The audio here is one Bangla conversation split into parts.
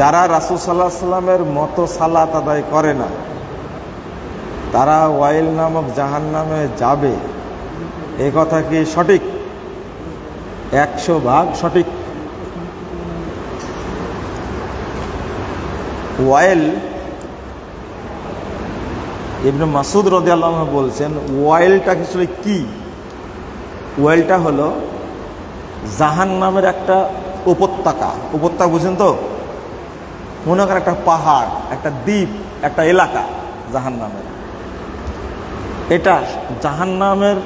যারা রাসুল সাল্লাহ সাল্লামের মতো সালাত আদায় করে না, তারা ওয়াইল নামক জাহান নামে যাবে। এ কথা কি সঠিক? একশো ভাগ সঠিক। ওয়াইল ইবনে মাসুদ রদি আল্লাহ বলছেন, ওয়াইলটা আসলে কি? ওয়াইলটা হলো জাহান নামের একটা উপত্যকা। উপত্যকা বুঝেন তো? মনে করেন একটা পাহাড়, একটা দ্বীপ, একটা এলাকা জাহান নামের এটা জাহান নামের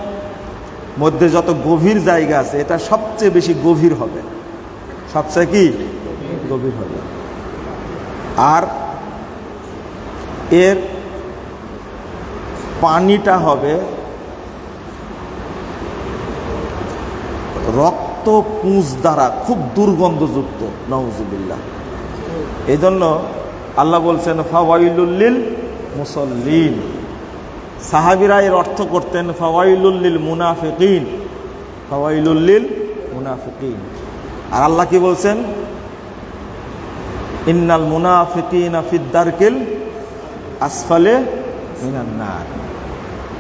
মধ্যে যত গভীর জায়গা আছে, এটা সবচেয়ে বেশি গভীর হবে। সবচেয়ে কি? গভীর হবে। আর এর পানিটা হবে রক্ত পুঁজ দ্বারা খুব দুর্গন্ধযুক্ত নওজুবিল্লাহ এই জন্য আল্লাহ বলছেন ফাওয়াইলুল্লিল মুসল্লিন। সাহাবিরা এর অর্থ করতেন ফাওয়াইলুল্লিল মুনাফিকিন। ফাওয়াইলুল্লিল মুনাফিকিন। আর আল্লাহ কি বলছেন? ইন্নাল মুনাফিকিন ফিদ্দারকিল আসফালে মিনান্নার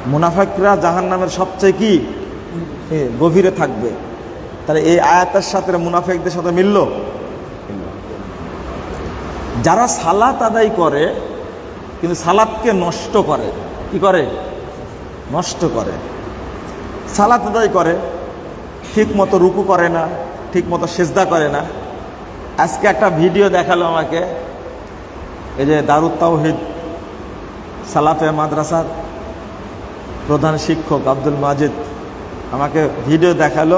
মুনাফিকরা জাহান নামের সবচেয়ে কি? গভীরে থাকবে। তাহলে এই আয়াতের সাথে মুনাফিকদের সাথে মিলল? যারা সালাত আদায় করে, কিন্তু সালাতকে নষ্ট করে, কি করে? নষ্ট করে। সালাত আদায় করে ঠিক মতো রুকু করে না ঠিক মতো সেজদা করে না। আজকে একটা ভিডিও দেখাল আমাকে, এই যে দারুত তাওহিদ সালাফে মাদ্রাসার প্রধান শিক্ষক আব্দুল মাজিদ আমাকে ভিডিও দেখাল,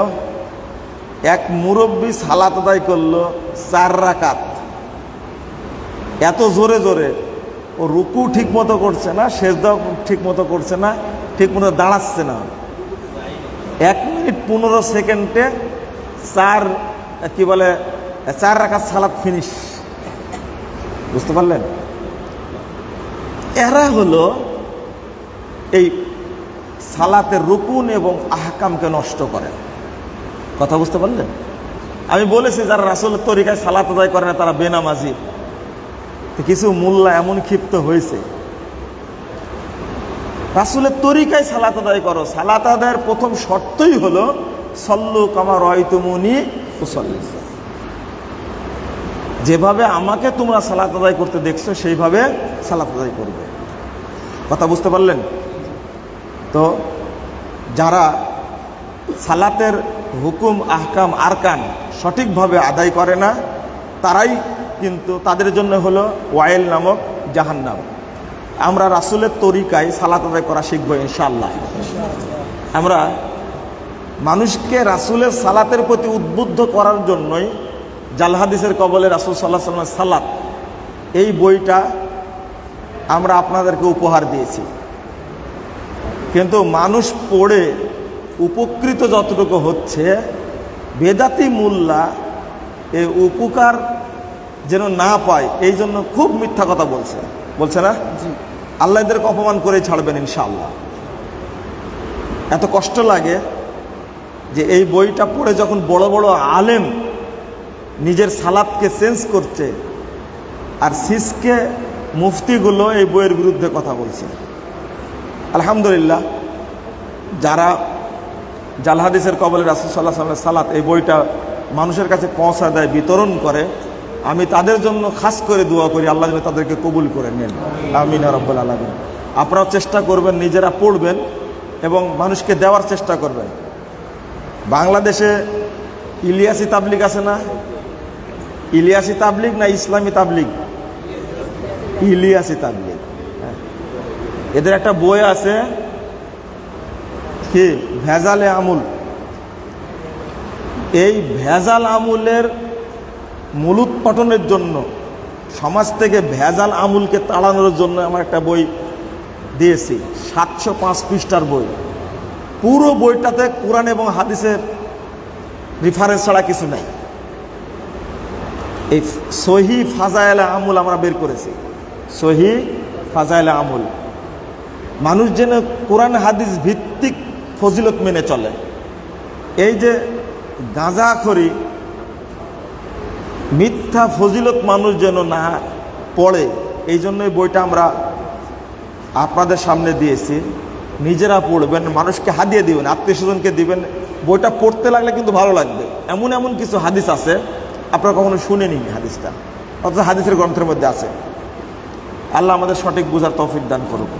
এক মুরব্বী সালাত আদায় করল চার রাকাত। এত জোরে জোরে। ও রুকু ঠিক মতো করছে না, সেজদাও ঠিক মতো করছে না, ঠিক মতো দাঁড়াচ্ছে না। এক মিনিট পনেরো সেকেন্ডে চার, কি বলে, চার রাখার সালাদ ফিনিশ বুঝতে পারলেন? এরা হলো এই সালাতের রুকুন এবং আহকামকে নষ্ট করে। কথা বুঝতে পারলেন? আমি বলেছি, যারা রাসুলের তরিকায় সালাত আদায় করে না, তারা বেনামাজি। তো কিছু মোল্লা এমন ক্ষিপ্ত হয়েছে। রাসুলের তরিকায় সালাত আদায় করো। সালাত আদায়ের প্রথম শর্তই হলো, সল্লু কামা রয় তুমুনি উসল্লি। যেভাবে আমাকে তোমরা সালাত আদায় করতে দেখছ, সেইভাবে সালাত আদায় করবে। কথা বুঝতে পারলেন? তো যারা সালাতের হুকুম, আহকাম, আরকান সঠিকভাবে আদায় করে না, তারাই কিন্তু তাদের জন্য হলো ওয়াইল নামক জাহান্নাম। আমরা রাসুলের তরিকায় সালাত আদায় করা শিখব ইনশাল্লাহ আমরা মানুষকে রাসুলের সালাতের প্রতি উদ্বুদ্ধ করার জন্যই জালহাদিসের কবলে রাসুল সাল্লাহ সাল্লাম সালাত, এই বইটা আমরা আপনাদেরকে উপহার দিয়েছি। কিন্তু মানুষ পড়ে উপকৃত যতটুকু হচ্ছে, বেদাতি মোল্লা এ উপকার যেন না পায় এই জন্য খুব মিথ্যা কথা বলছে। বলছে না? আল্লাহ এদেরকে অপমান করে ছাড়বেন ইনশাআল্লাহ। এত কষ্ট লাগে যে এই বইটা পড়ে যখন বড় বড় আলেম নিজের সালাদকে চেঞ্জ করছে আর সিসকে মুফতিগুলো এই বইয়ের বিরুদ্ধে কথা বলছে। আলহামদুলিল্লাহ যারা জালহাদিসের কবলে রাসুল সাল্লাহ সাল্লাহ সালাত এই বইটা মানুষের কাছে পৌঁছা দেয় বিতরণ করে আমি তাদের জন্য খাস করে দোয়া করি, আল্লাহ যেন তাদেরকে কবুল করে নেন। আমিন রব্বুল আলমিন। আপনারাও চেষ্টা করবেন, নিজেরা পড়বেন এবং মানুষকে দেওয়ার চেষ্টা করবেন। বাংলাদেশে ইলিয়াসি তাবলিক আছে না? ইলিয়াসি তাবলিক না ইসলামী তাবলিক ইলিয়াসি তাবলিক হ্যাঁ। এদের একটা বই আছে, কি? ভেজালে আমুল। এই ভেজাল আমুলের মূলোৎপাটনের জন্য, সমাজ থেকে ভেজাল আমুলকে তাড়ানোর জন্য আমার একটা বই দিয়েছি, সাতশো পাঁচ পৃষ্ঠার বই। পুরো বইটাতে কোরআন এবং হাদিসের রিফারেন্স ছাড়া কিছু নাই। এই সহি ফাজাইলা আমুল আমরা বের করেছি। সহি ফাজাইলা আমুল। মানুষ যেন কোরআন হাদিস ভিত্তিক ফজিলত মেনে চলে। এই যে গাঁজা গাঁজাখড়ি মিথ্যা ফজিলত মানুষ যেন না পড়ে, এই জন্যই বইটা আমরা আপনাদের সামনে দিয়েছি। নিজেরা পড়বেন, মানুষকে হাদিয়ে দিবেন আত্মীয় স্বজনকে দিবেন। বইটা পড়তে লাগলে কিন্তু ভালো লাগবে। এমন এমন কিছু হাদিস আছে, আপনারা কখনো শুনেনি হাদিসটা। অথচ হাদিসের গ্রন্থের মধ্যে আছে। আল্লাহ আমাদের সঠিক বোঝার তৌফিক দান করুক।